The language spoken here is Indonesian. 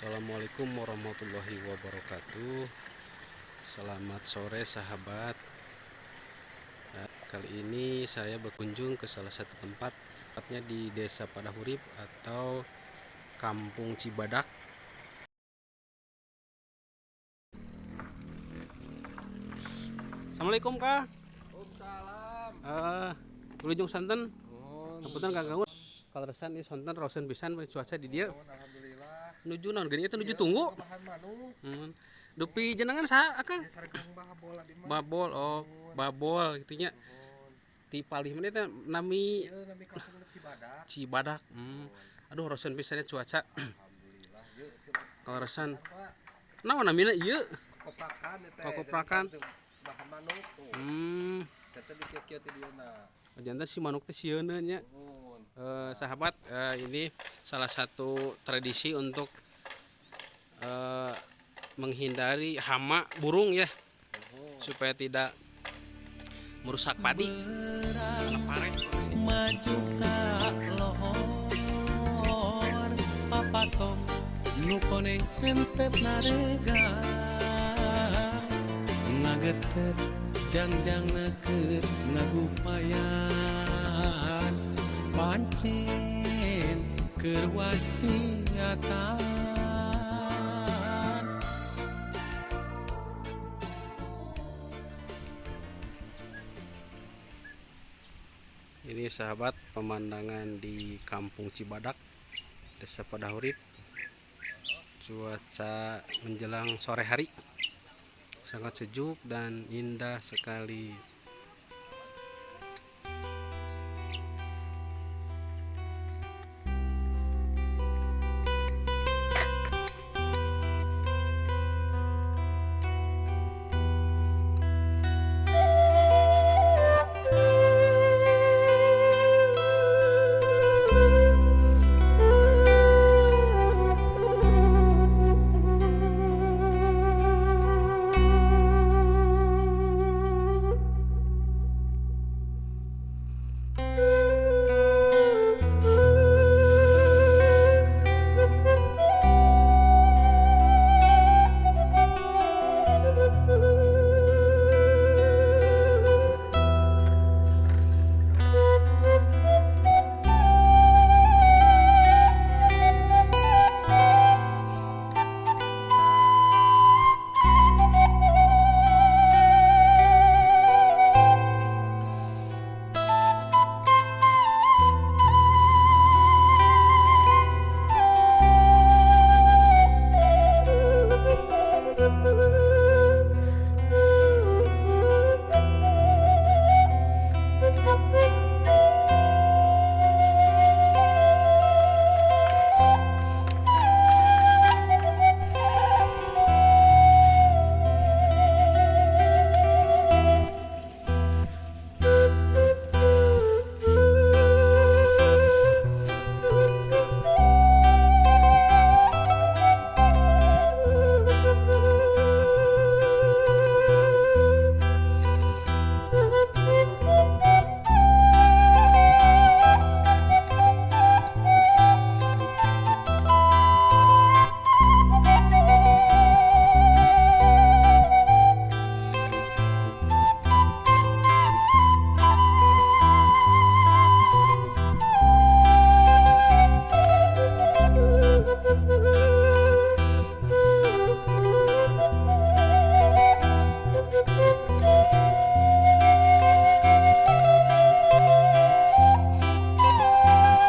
Assalamualaikum warahmatullahi wabarakatuh. Selamat sore sahabat. Nah, Kali ini saya berkunjung ke salah satu tempat Tepatnya di desa Padahurip atau Kampung Cibadak. Assalamualaikum kak. Waalaikumsalam. uh, Wilujeng santen Oh, Kebetulan kak Gaun Kalau resan ini santen rosen pisan cuaca di dia. Alhamdulillah. Nuju naon gini itu nuju tunggu hmm. Dupi jenengan sah akang babol oh babol gitunya di palih mana teh nami Cibadak. Cibadak hmm. aduh rosen pisannya cuaca kalau rosan apa? naon namina ieu Koprakan eta. Koprakan. Bahan manuk tuh. hmm jantan si manuk teh sieuna nya Nuhun. Eh, sahabat eh, ini salah satu tradisi untuk eh, menghindari hama burung ya Nuhun. supaya tidak merusak padi maju ka lohor papatom nu koneng entep narega ngagetet jangjang keur ngagupayan pancen keur wasiatan Ini sahabat pemandangan di Kampung Cibadak, Desa Padahurip. Cuaca menjelang sore hari sangat sejuk dan indah sekali